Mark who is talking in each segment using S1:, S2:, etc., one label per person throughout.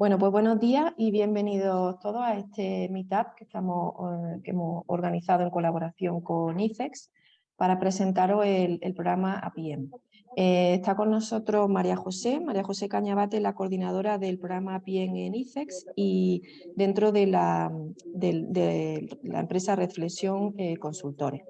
S1: Bueno, pues buenos días y bienvenidos todos a este meetup que, estamos, eh, que hemos organizado en colaboración con ICEX para presentaros el, programa APIEM. Eh, está con nosotros María José, María José Cañabate, la coordinadora del programa APIEM en ICEX y dentro de la, la empresa Reflexión eh, Consultores.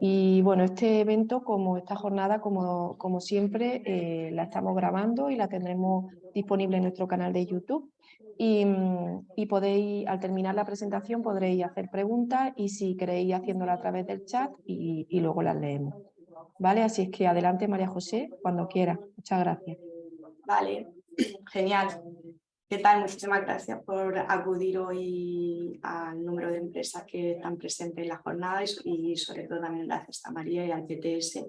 S1: Y bueno, este evento, como esta jornada, como, como siempre, eh, la estamos grabando y la tendremos disponible en nuestro canal de YouTube. Y, y, podéis, al terminar la presentación, podréis hacer preguntas y si queréis haciéndola a través del chat y, y luego las leemos. ¿Vale? Así es que adelante María José, cuando quiera. Muchas gracias.
S2: Vale, genial. ¿Qué tal? Muchísimas gracias por acudir hoy al número de empresas que están presentes en la jornada y, sobre todo también gracias a María y al PTS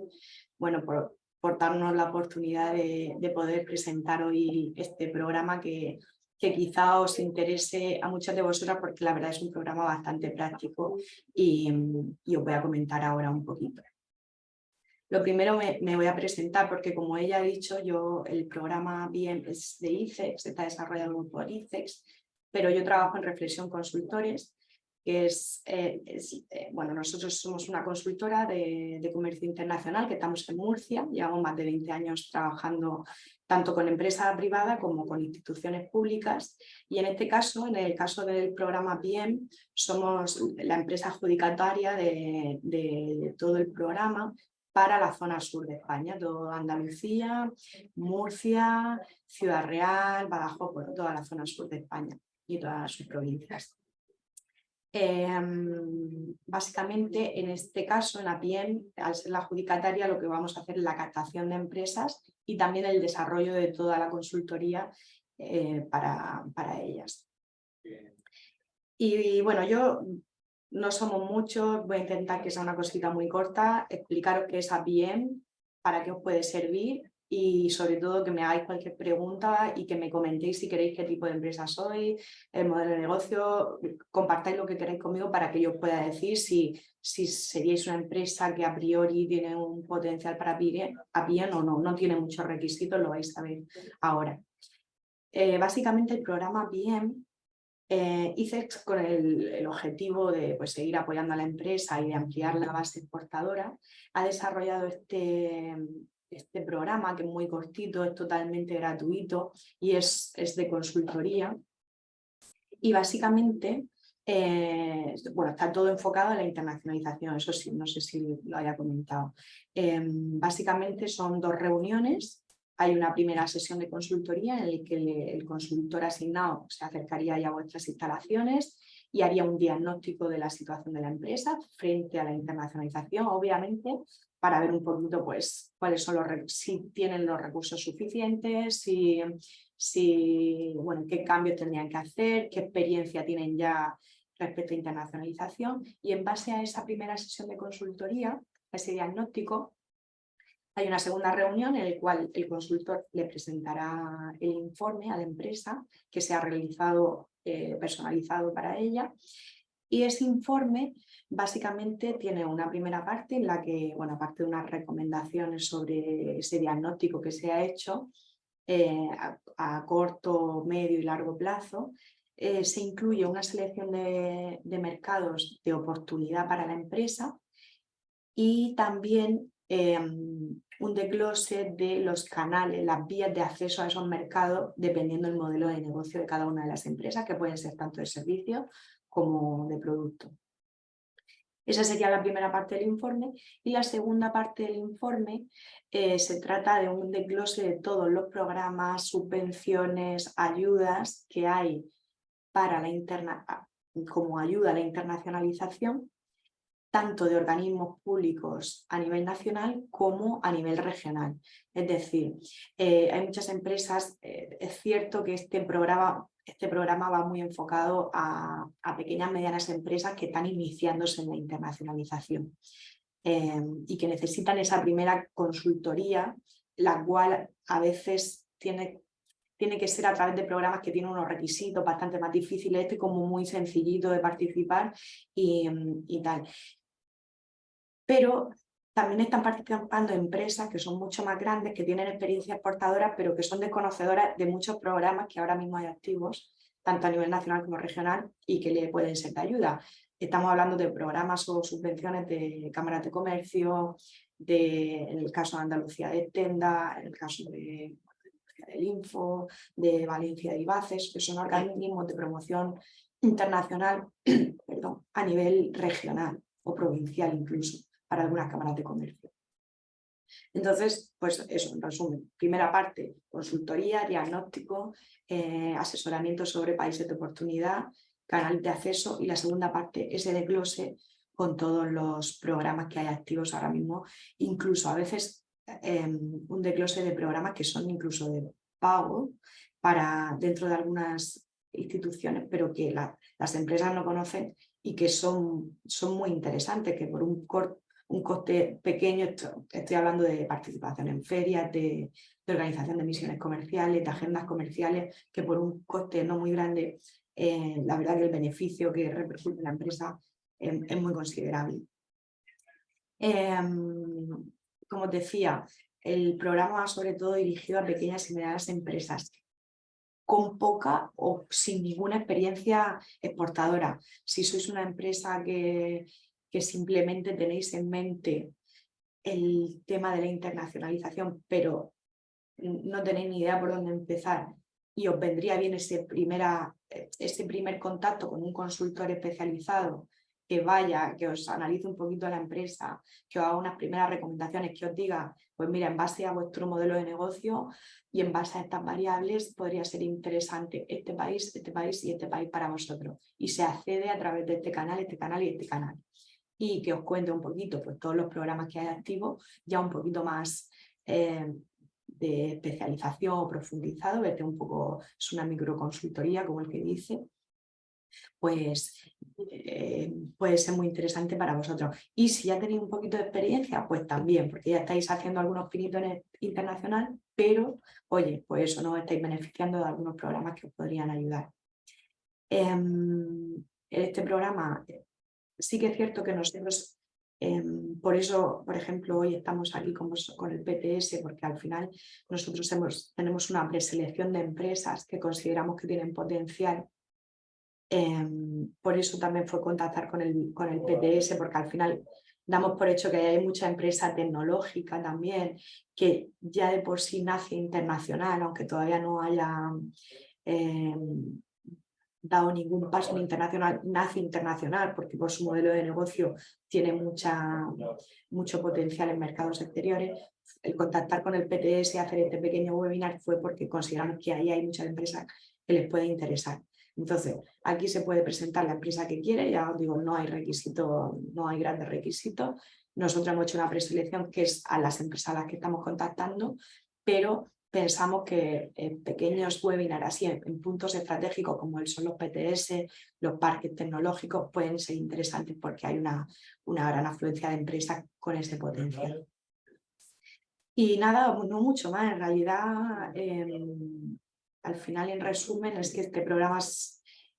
S2: bueno, por, darnos la oportunidad de, poder presentar hoy este programa que, quizá os interese a muchas de vosotras porque la verdad es un programa bastante práctico y os voy a comentar ahora un poquito. Lo primero me, voy a presentar porque como ella ha dicho, yo el programa bien es de ICEX, está desarrollado por ICEX, pero yo trabajo en Reflexión Consultores, que es, eh, eh, bueno, nosotros somos una consultora de, comercio internacional que estamos en Murcia, llevamos más de 20 años trabajando tanto con empresa privada como con instituciones públicas y en este caso, en el caso del programa BIEM, somos la empresa adjudicataria de todo el programa para la zona sur de España, todo Andalucía, Murcia, Ciudad Real, Badajoz, bueno, toda la zona sur de España y todas sus provincias. Em, básicamente, en este caso, en la PIEM, al ser la adjudicataria, lo que vamos a hacer es la captación de empresas y también el desarrollo de toda la consultoría eh, para, para ellas. Y bueno, yo no somos muchos, voy a intentar que sea una cosita muy corta, explicaros qué es APM, para qué os puede servir y sobre todo que me hagáis cualquier pregunta y que me comentéis si queréis qué tipo de empresa soy, el modelo de negocio, compartáis lo que queráis conmigo para que yo pueda decir si, si seríais una empresa que a priori tiene un potencial para APM o no, no tiene muchos requisitos, lo vais a ver ahora. Eh, básicamente el programa PM eh, ICEX con el, objetivo de pues, seguir apoyando a la empresa y de ampliar la base exportadora, ha desarrollado este, este programa que es muy cortito, es totalmente gratuito y es, es de consultoría. Y básicamente, eh, bueno, está todo enfocado en la internacionalización, eso sí, no sé si lo haya comentado. Em, básicamente son dos reuniones hay una primera sesión de consultoría en la que el consultor asignado se acercaría ya a vuestras instalaciones y haría un diagnóstico de la situación de la empresa frente a la internacionalización, obviamente, para ver un poquito pues, cuáles son los si tienen los recursos suficientes, si, si, bueno, qué cambios tendrían que hacer, qué experiencia tienen ya respecto a internacionalización. Y en base a esa primera sesión de consultoría, ese diagnóstico, hay una segunda reunión en la cual el consultor le presentará el informe a la empresa que se ha realizado eh, personalizado para ella. Y ese informe básicamente tiene una primera parte en la que, bueno, aparte de unas recomendaciones sobre ese diagnóstico que se ha hecho eh, a, corto, medio y largo plazo, eh, se incluye una selección de, de mercados de oportunidad para la empresa y también Em, un desglose de los canales, las vías de acceso a esos mercados dependiendo del modelo de negocio de cada una de las empresas, que pueden ser tanto de servicio como de producto. Esa sería la primera parte del informe y la segunda parte del informe eh, se trata de un desglose de todos los programas, subvenciones, ayudas que hay para la interna como ayuda a la internacionalización tanto de organismos públicos a nivel nacional como a nivel regional. Es decir, eh, hay muchas empresas, eh, es cierto que este programa, este programa va muy enfocado a, pequeñas y medianas empresas que están iniciándose en la internacionalización eh, y que necesitan esa primera consultoría, la cual a veces tiene tiene que ser a través de programas que tienen unos requisitos bastante más difíciles, este como muy sencillito de participar y, tal pero también están participando empresas que son mucho más grandes, que tienen experiencia exportadora, pero que son desconocedoras de muchos programas que ahora mismo hay activos, tanto a nivel nacional como regional, y que le pueden ser de ayuda. Estamos hablando de programas o subvenciones de cámaras de comercio, de, en el caso de Andalucía de Tenda, en el caso de, del Info, de Valencia de Ibaces, que son organismos de promoción internacional perdón, a nivel regional o provincial incluso para algunas cámaras de comercio. Entonces, pues eso, en resumen, primera parte, consultoría, diagnóstico, eh, asesoramiento sobre países de oportunidad, canal de acceso y la segunda parte, ese desglose con todos los programas que hay activos ahora mismo, incluso a veces em, un desglose de programas que son incluso de pago para dentro de algunas instituciones, pero que las empresas no conocen y que son, son muy interesantes, que por un coste pequeño, estoy hablando de participación en ferias, de, organización de misiones comerciales, de agendas comerciales, que por un coste no muy grande, eh, la verdad que el beneficio que repercute en la empresa es muy considerable. Em, como os decía, el programa va sobre todo dirigido a pequeñas y medianas empresas con poca o sin ninguna experiencia exportadora. Si sois una empresa que simplemente tenéis en mente el tema de la internacionalización, pero no tenéis ni idea por dónde empezar y os vendría bien ese, primera, ese primer contacto con un consultor especializado que vaya, que os analice un poquito la empresa, que os haga unas primeras recomendaciones, que os diga, pues mira, en base a vuestro modelo de negocio y en base a estas variables podría ser interesante este país, este país y este país para vosotros. Y se accede a través de este canal, este canal y este canal y que os cuente un poquito pues, todos los programas que hay activos, ya un poquito más eh, de especialización o profundizado, vete un poco, es una microconsultoría como el que dice, pues eh, puede ser muy interesante para vosotros. Y si ya tenéis un poquito de experiencia, pues también, porque ya estáis haciendo algunos pinitos internacional, pero, oye, pues eso no estáis beneficiando de algunos programas que os podrían ayudar. Em, este programa sí que es cierto que nosotros, em, por eso, por ejemplo, hoy estamos aquí con, con el PTS, porque al final nosotros tenemos una preselección de empresas que consideramos que tienen potencial. Em, por eso también fue contactar con el, con el PTS, porque al final damos por hecho que hay mucha empresa tecnológica también, que ya de por sí nace internacional, aunque todavía no haya em, dado ningún paso en internacional, nace internacional porque por su modelo de negocio tiene mucha, mucho potencial en mercados exteriores. El contactar con el PTS y hacer este pequeño webinar fue porque consideramos que ahí hay muchas empresas que les puede interesar. Entonces, aquí se puede presentar la empresa que quiere, ya os digo, no hay requisitos, no hay grandes requisitos. Nosotros hemos hecho una preselección que es a las empresas a las que estamos contactando, pero pensamos que en pequeños webinars así en, puntos estratégicos como son los PTS, los parques tecnológicos pueden ser interesantes porque hay una, una gran afluencia de empresas con ese potencial. Y nada, no mucho más, en realidad em, al final en resumen es que este programa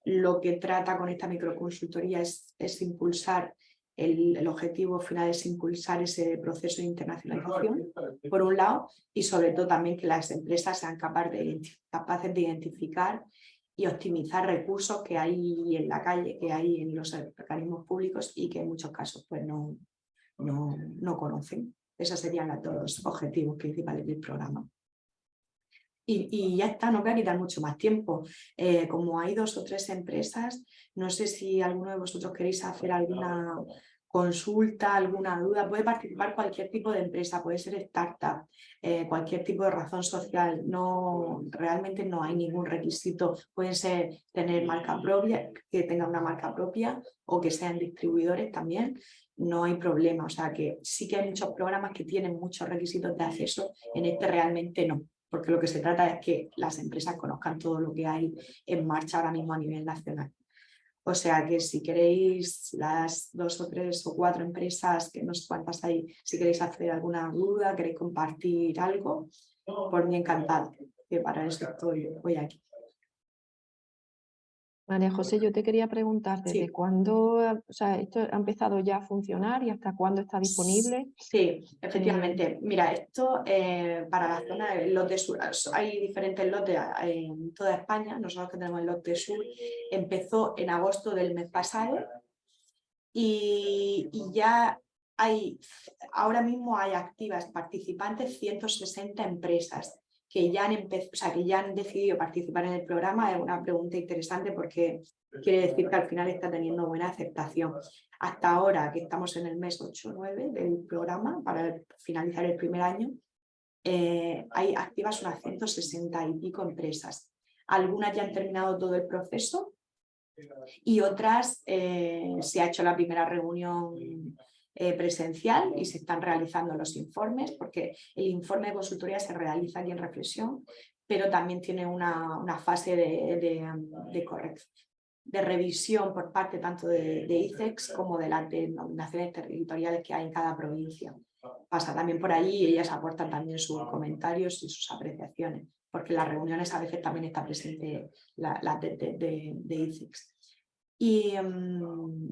S2: lo que trata con esta microconsultoría es, es impulsar el, objetivo final es impulsar ese proceso de internacionalización, por un lado, y sobre todo también que las empresas sean capaces de, capaces de identificar y optimizar recursos que hay en la calle, que hay en los organismos públicos y que en muchos casos pues, no, no, no conocen. Esos serían los dos objetivos principales del programa. Y, ya está, no voy a quitar mucho más tiempo. Eh, como hay dos o tres empresas, no sé si alguno de vosotros queréis hacer alguna consulta, alguna duda, puede participar cualquier tipo de empresa, puede ser startup, eh, cualquier tipo de razón social, no, realmente no hay ningún requisito, pueden ser tener marca propia, que tengan una marca propia o que sean distribuidores también, no hay problema, o sea que sí que hay muchos programas que tienen muchos requisitos de acceso, en este realmente no, porque lo que se trata es que las empresas conozcan todo lo que hay en marcha ahora mismo a nivel nacional. O sea que si queréis las dos o tres o cuatro empresas, que no sé cuántas hay, si queréis hacer alguna duda, queréis compartir algo, por mí encantado, que para eso estoy hoy aquí.
S1: María José, yo te quería preguntar, ¿desde cuándo, o sea, esto ha empezado ya a funcionar y hasta cuándo está disponible?
S2: Sí, efectivamente. Mira, esto eh, para la zona del lote sur, hay diferentes lotes en toda España, nosotros que tenemos el lote sur, empezó en agosto del mes pasado y, y ya hay, ahora mismo hay activas participantes 160 empresas que ya, han o sea, que ya han decidido participar en el programa es una pregunta interesante porque quiere decir que al final está teniendo buena aceptación. Hasta ahora, que estamos en el mes 8-9 del programa, para finalizar el primer año, eh, hay activas unas 160 y pico empresas. Algunas ya han terminado todo el proceso y otras eh, se ha hecho la primera reunión eh, presencial y se están realizando los informes, porque el informe de consultoría se realiza aquí en reflexión, pero también tiene una, una fase de, de, corrección de revisión por parte tanto de, de, ICEX como de las denominaciones territoriales que hay en cada provincia. Pasa también por allí y ellas aportan también sus comentarios y sus apreciaciones, porque en las reuniones a veces también está presente la, la de, de, ICEX. Y, mm,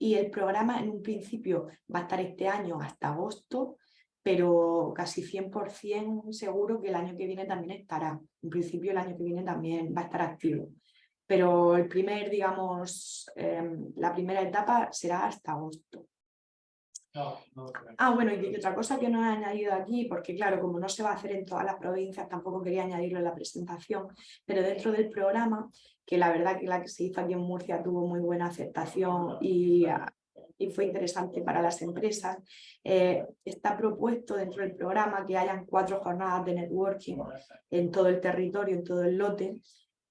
S2: y el programa en un principio va a estar este año hasta agosto, pero casi 100% seguro que el año que viene también estará. En principio el año que viene también va a estar activo. Pero el primer, digamos, em, la primera etapa será hasta agosto. Ah, bueno, y otra cosa que no he añadido aquí, porque claro, como no se va a hacer en todas las provincias, tampoco quería añadirlo en la presentación, pero dentro del programa, que la verdad que la que se hizo aquí en Murcia tuvo muy buena aceptación y, y fue interesante para las empresas, eh, está propuesto dentro del programa que hayan cuatro jornadas de networking en todo el territorio, en todo el lote.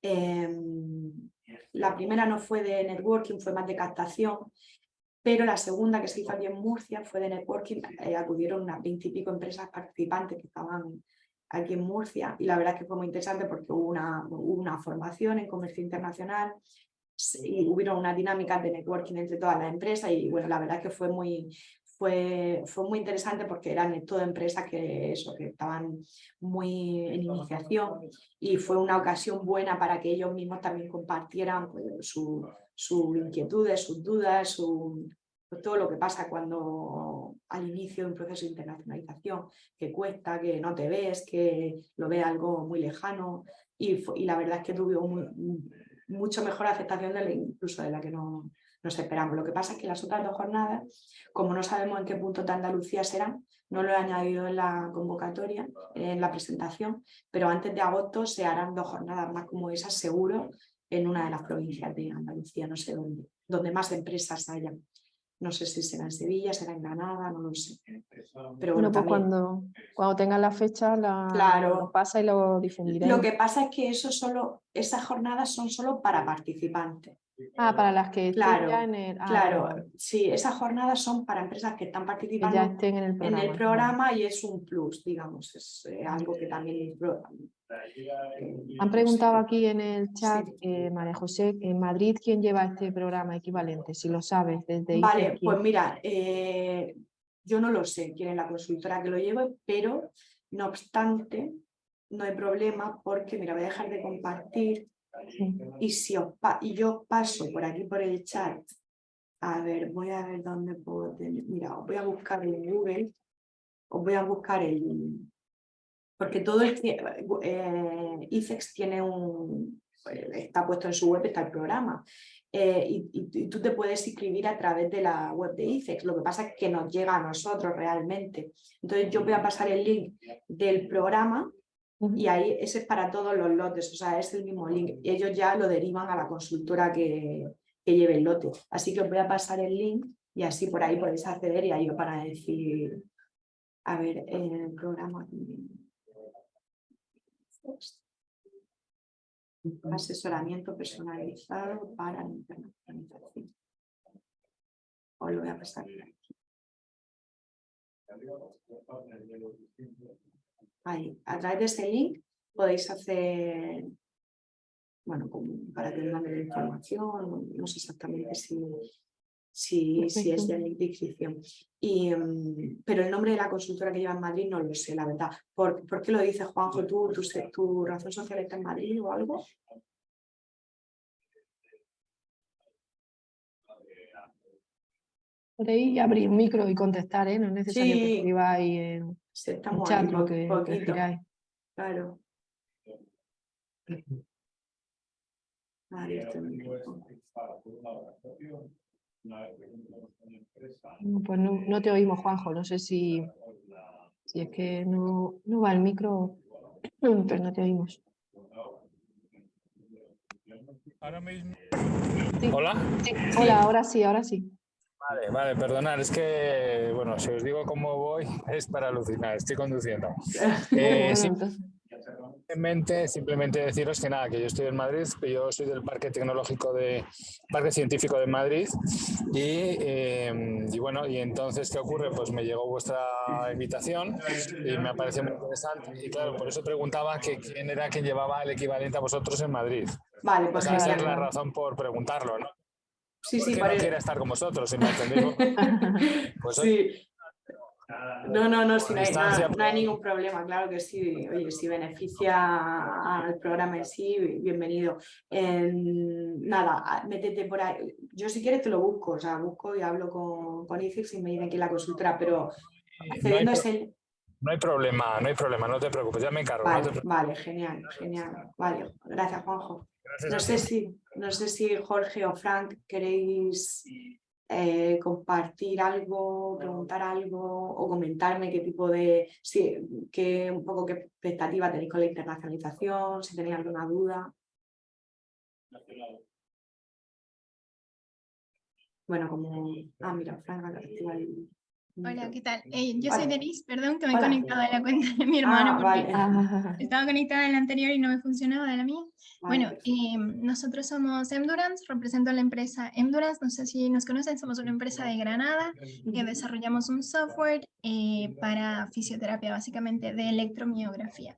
S2: Em, la primera no fue de networking, fue más de captación pero la segunda que se hizo aquí en Murcia fue de networking, eh, acudieron unas veintipico empresas participantes que estaban aquí en Murcia. Y la verdad es que fue muy interesante porque hubo una, una formación en comercio internacional y hubieron una dinámica de networking entre todas las empresas y bueno, la verdad es que fue muy, fue, fue muy interesante porque eran todas empresas que, eso, que estaban muy en iniciación y fue una ocasión buena para que ellos mismos también compartieran pues, su, sus inquietudes, sus dudas, su, pues todo lo que pasa cuando al inicio de un proceso de internacionalización, que cuesta, que no te ves, que lo ve algo muy lejano. Y, y la verdad es que tuvo mucho mejor aceptación de la, incluso de la que no, nos esperamos. Lo que pasa es que las otras dos jornadas, como no sabemos en qué punto de Andalucía serán, no lo he añadido en la convocatoria, en la presentación, pero antes de agosto se harán dos jornadas más como esas seguro en una de las provincias de Andalucía, no sé dónde, donde más empresas haya. No sé si será en Sevilla, será en Granada, no lo sé.
S1: Pero bueno, pues cuando, cuando tengan la fecha la,
S2: claro,
S1: lo pasa y lo difundiré.
S2: Lo que pasa es que eso solo, esas jornadas son solo para participantes.
S1: Ah, para las que
S2: claro,
S1: en el... Ah,
S2: claro, sí, esas jornadas son para empresas que están participando
S1: ya estén en, el programa,
S2: en el programa y es un plus, digamos, es eh, algo que también...
S1: Han preguntado aquí en el chat, eh, María José, en Madrid, ¿quién lleva este programa equivalente? Si lo sabes, desde
S2: Vale, pues mira, eh, yo no lo sé quién es la consultora que lo lleva, pero no obstante, no hay problema porque, mira, voy a dejar de compartir y, si y yo paso por aquí por el chat, a ver, voy a ver dónde puedo tener, mira, voy a buscar en Google, os voy a buscar el, porque todo el eh, IFEX tiene un, está puesto en su web, está el programa, eh, y, y, tú te puedes inscribir a través de la web de IFEX, lo que pasa es que nos llega a nosotros realmente. Entonces yo voy a pasar el link del programa y ahí ese es para todos los lotes, o sea, es el mismo link. Ellos ya lo derivan a la consultora que, lleve el lote. Así que os voy a pasar el link y así por ahí podéis acceder y ahí para decir, a ver, el programa asesoramiento personalizado para la internacionalización. Os lo voy a pasar aquí. A través de ese link podéis hacer, bueno, para que manden la información, no sé exactamente si, si, si es link de inscripción. Y, em, pero el nombre de la consultora que lleva en Madrid no lo sé, la verdad. ¿Por, por qué lo dices, Juanjo? ¿Tú, tu, ¿Tu razón social está en Madrid o algo?
S1: Por ahí abrir un micro y contestar, ¿eh? No es necesario sí. que escribáis en chat lo que, queráis.
S2: Claro.
S1: pues no, te oímos, Juanjo. No sé si, si es que no, no va el micro, pero no te oímos.
S3: ¿Hola?
S1: Hola, ahora sí, ahora sí.
S3: Vale, vale, perdonad, es que, bueno, si os digo cómo voy, es para alucinar, estoy conduciendo. Eh, simplemente, simplemente deciros que nada, que yo estoy en Madrid, que yo soy del Parque Tecnológico de, Parque Científico de Madrid, y, eh, y, bueno, y entonces, ¿qué ocurre? Pues me llegó vuestra invitación y me pareció muy interesante, y claro, por eso preguntaba que quién era quien llevaba el equivalente a vosotros en Madrid.
S2: Vale, pues
S3: esa es la razón por preguntarlo, ¿no?
S2: Sí, sí,
S3: no estar con vosotros, si me entendéis.
S2: Pues sí. No, no, no, si no, hay, no, hay, ningún problema, claro que sí. Oye, si beneficia al programa en sí, bienvenido. nada, métete por ahí. Yo si quieres te lo busco, o sea, busco y hablo con, con IFIX y me dicen que la consultora, pero accediendo
S3: no hay, No hay problema, no hay problema, no te preocupes, ya me encargo.
S2: Vale, vale genial, genial. Vale, gracias Juanjo no sé, si, no sé si Jorge o Frank queréis eh, compartir algo, preguntar algo o comentarme qué tipo de, sí, qué, un poco qué expectativa tenéis con la internacionalización, si tenéis alguna duda. Bueno, como... Ah, mira, Frank activa el...
S4: Hola, ¿qué tal? Eh, yo soy Denise, perdón que me he conectado a la cuenta de mi hermano ah, porque estaba conectada a la anterior y no me funcionaba de la mía. Bueno, eh, nosotros somos Endurance, represento a la empresa Endurance, no sé si nos conocen, somos una empresa de Granada que desarrollamos un software eh, para fisioterapia, básicamente de electromiografía.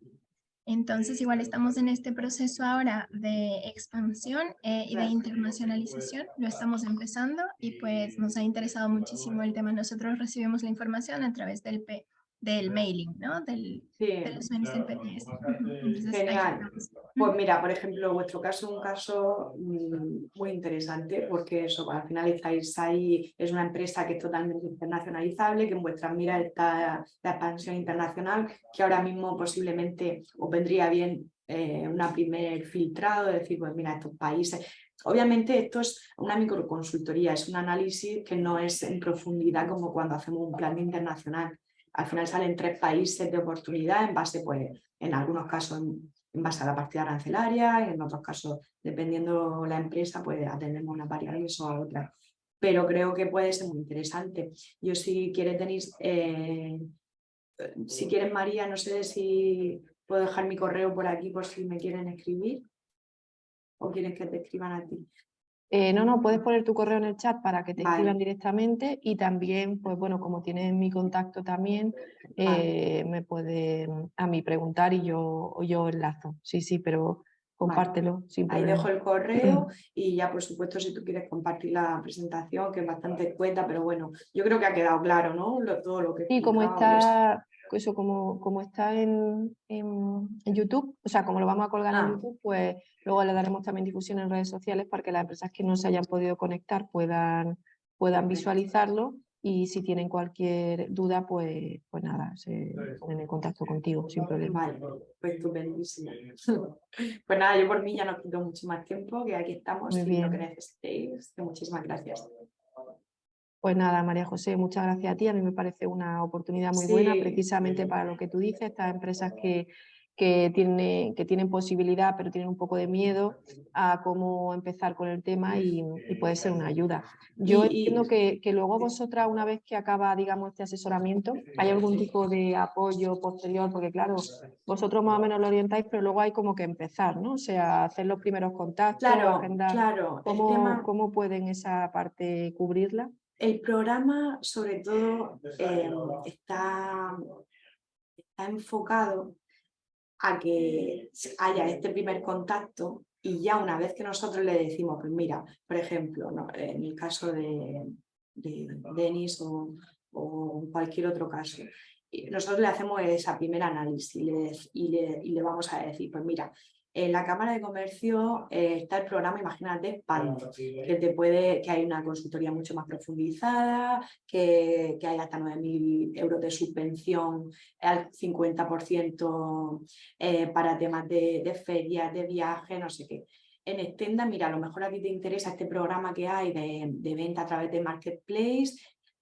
S4: Entonces, igual estamos en este proceso ahora de expansión eh, y de internacionalización. Lo estamos empezando y pues nos ha interesado muchísimo el tema. Nosotros recibimos la información a través del, P del mailing, ¿no? Del, de los del PDS.
S2: Genial. Pues mira, por ejemplo, vuestro caso es un caso mm, muy interesante porque eso, al final ahí, es una empresa que es totalmente internacionalizable, que en vuestra mira está la expansión internacional, que ahora mismo posiblemente os vendría bien eh, una primer filtrado, decir, pues mira, estos países, Obviamente esto es una microconsultoría, es un análisis que no es en profundidad como cuando hacemos un plan internacional al final salen tres países de oportunidad en base, pues, en algunos casos en, base a la partida arancelaria y en otros casos, dependiendo la empresa, pues atendemos una variables o a otra. Pero creo que puede ser muy interesante. Yo si quieres tenéis, eh, si quieres María, no sé si puedo dejar mi correo por aquí por si me quieren escribir o quieres que te escriban a ti.
S1: Eh, no, no, puedes poner tu correo en el chat para que te escriban directamente y también, pues bueno, como tienes mi contacto también, eh, me puede a mí preguntar y yo, yo enlazo. Sí, sí, pero compártelo.
S2: Ahí dejo el correo y ya por supuesto si tú quieres compartir la presentación, que es bastante escueta, pero bueno, yo creo que ha quedado claro, ¿no? todo lo que...
S1: Sí, como está, eso como, como está en, en, YouTube, o sea, como lo vamos a colgar en ah. YouTube, pues luego le daremos también difusión en redes sociales para que las empresas que no se hayan podido conectar puedan, puedan visualizarlo y si tienen cualquier duda, pues, pues nada, se ponen en contacto contigo sin problema.
S2: Vale, pues estupendísimo. Pues nada, yo por mí ya no quito mucho más tiempo, que aquí estamos, Muy lo que necesitéis. Muchísimas gracias.
S1: Pues nada, María José, muchas gracias a ti. A mí me parece una oportunidad muy buena precisamente para lo que tú dices, estas empresas que, que, tiene, que tienen posibilidad pero tienen un poco de miedo a cómo empezar con el tema y, puede ser una ayuda. Yo entiendo que, que, luego vosotras, una vez que acaba digamos, este asesoramiento, ¿hay algún tipo de apoyo posterior? Porque claro, vosotros más o menos lo orientáis, pero luego hay como que empezar, ¿no? O sea, hacer los primeros contactos,
S2: claro, Claro,
S1: ¿Cómo, ¿Cómo pueden esa parte cubrirla?
S2: El programa, sobre todo, eh, está, enfocado a que haya este primer contacto y ya una vez que nosotros le decimos, pues mira, por ejemplo, en el caso de, Denis o, o, cualquier otro caso, nosotros le hacemos esa primera análisis y le, y le, vamos a decir, pues mira, En la Cámara de Comercio eh, está el programa Imagínate PAN, que, te puede, que hay una consultoría mucho más profundizada, que, que hay hasta 9.000 euros de subvención al 50% eh, para temas de, de ferias, de viajes, no sé qué. En Extenda, mira, a lo mejor a ti te interesa este programa que hay de, de venta a través de Marketplace.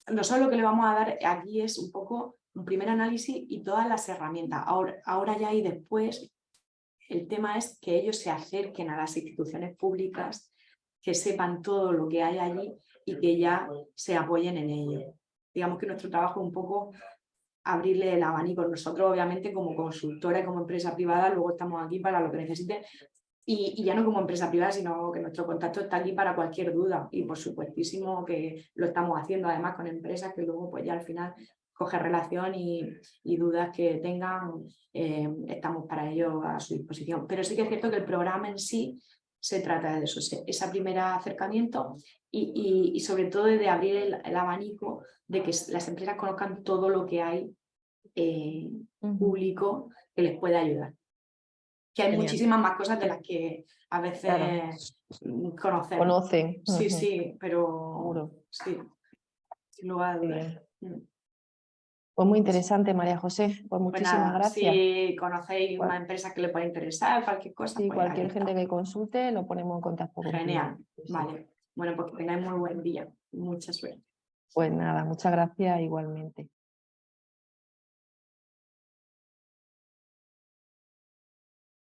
S2: Nosotros lo que le vamos a dar aquí es un poco un primer análisis y todas las herramientas. Ahora, ahora ya y después el tema es que ellos se acerquen a las instituciones públicas, que sepan todo lo que hay allí y que ya se apoyen en ello. Digamos que nuestro trabajo es un poco abrirle el abanico. Nosotros, obviamente, como consultora y como empresa privada, luego estamos aquí para lo que necesiten. Y, ya no como empresa privada, sino que nuestro contacto está aquí para cualquier duda. Y por supuestísimo que lo estamos haciendo además con empresas que luego pues ya al final coger relación y, dudas que tengan, eh, estamos para ello a su disposición. Pero sí que es cierto que el programa en sí se trata de eso, ese primer acercamiento y, sobre todo de abrir el, abanico de que las empresas conozcan todo lo que hay eh, público que les puede ayudar. Que hay muchísimas más cosas de las que a veces conocemos.
S1: Conocen.
S2: Sí, sí, pero sí, sin lugar a
S1: pues muy interesante, María José. Pues, muchísimas gracias.
S2: Si conocéis una empresa que le pueda interesar, cualquier cosa.
S1: Sí, pues cualquier gente que consulte, lo ponemos en contacto.
S2: Genial, vale. Bueno, pues que tengáis muy buen día. Mucha suerte.
S1: Pues nada, muchas gracias igualmente.